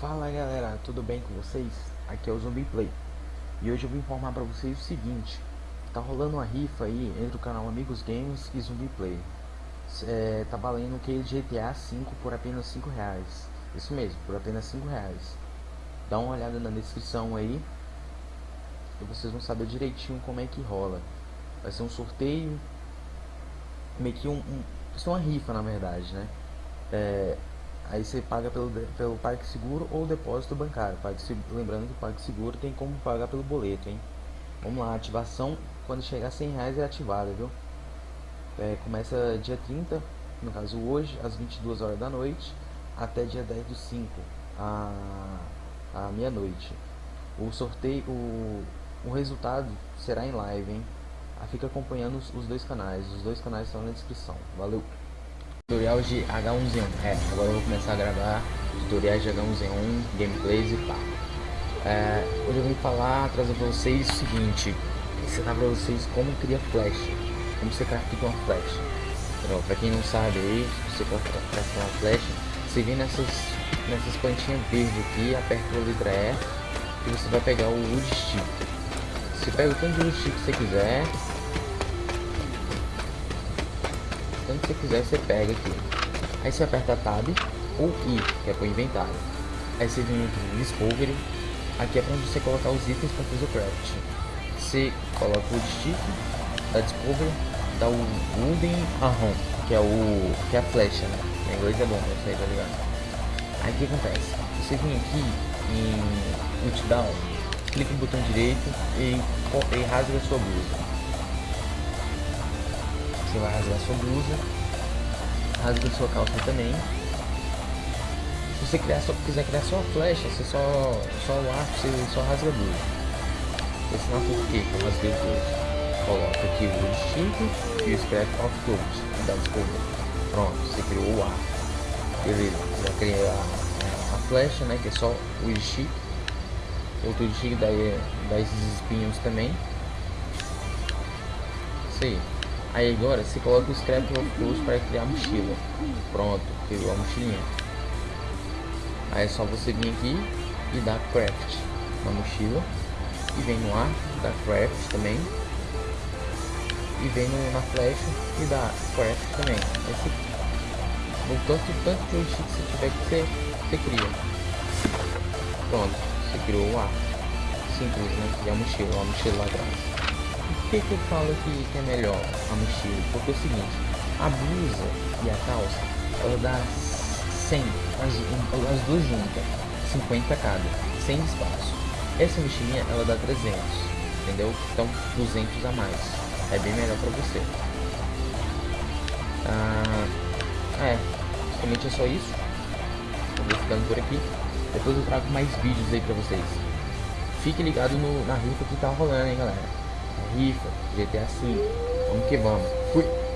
Fala galera, tudo bem com vocês? Aqui é o Zumbi Play. E hoje eu vou informar pra vocês o seguinte Tá rolando uma rifa aí entre o canal Amigos Games e Zumbi Play. É, Tá valendo o que GTA V por apenas 5 reais. Isso mesmo, por apenas 5 reais. Dá uma olhada na descrição aí E vocês vão saber direitinho como é que rola. Vai ser um sorteio Meio que um, um Vai ser uma rifa na verdade, né? É, Aí você paga pelo, pelo PagSeguro ou depósito bancário. PagSeguro, lembrando que o PagSeguro tem como pagar pelo boleto, hein? Vamos lá, ativação quando chegar a 100 reais é ativada, viu? É, começa dia 30, no caso hoje, às 22 horas da noite, até dia 10 do 5, a, a meia-noite. O sorteio, o, o resultado será em live, hein? Fica acompanhando os, os dois canais, os dois canais estão na descrição. Valeu! Tutorial de H1Z1. É, agora eu vou começar a gravar tutoriais de H1Z1, gameplays e pá. É, hoje eu vim falar, trazer pra vocês o seguinte, ensinar pra vocês como criar flash, como você crafta uma flash. Então, pra quem não sabe aí, você craftar uma flash, você vem nessas, nessas plantinhas verdes aqui, aperta a letra E e você vai pegar o wood stick. Você pega o tanto de wood stick que você quiser, tanto que você quiser, você pega aqui. Aí você aperta Tab ou I, que é para o inventário. Aí você vem aqui no Discovery. Aqui é para você colocar os itens para fazer o craft. Você coloca o stick da Discovery, dá o Wooden Arrow, que é o que é a flecha, né? Em inglês é bom, não sei, tá ligado? Aí o que acontece? Você vem aqui em Multidown, clica no botão direito e, e rasga a sua blusa. Você vai rasgar sua blusa, rasga sua calça também. Se você criar só, quiser criar só a flecha, você só, só o arco, você só rasga a blusa. Vou ensinar por que eu rasguei os dois. Coloca aqui o instinto e o scrap of clothes. Dá desculpa. Pronto, você criou o arco. Beleza, já criei a, a, flecha, né? Que é só o stick. Outro stick dá, dá esses espinhos também. Isso aí. Aí agora você coloca o Scrap of para criar a mochila. Pronto, criou a mochilinha. Aí é só você vir aqui e dar craft na mochila. E vem no ar, dá craft também. E vem no, na flecha e dá craft também. Você, no tanto, tanto de joystick que você tiver que você, você cria. Pronto, você criou o ar. Simples, né? E a mochila, a mochila lá atrás. Que, que eu falo que, que é melhor a mochila? Porque é o seguinte, a blusa e a calça, ela dá 100, as, as duas juntas, 50 cada, 100 de espaço. Essa mochilinha, ela dá 300, entendeu? Então, 200 a mais. É bem melhor pra você. Ah, é, basicamente é só isso. Eu vou ficando por aqui. Depois eu trago mais vídeos aí pra vocês. Fique ligado no, na rifa que tá rolando, hein, galera rifa, GTA V. Vamos que vamos. Fui.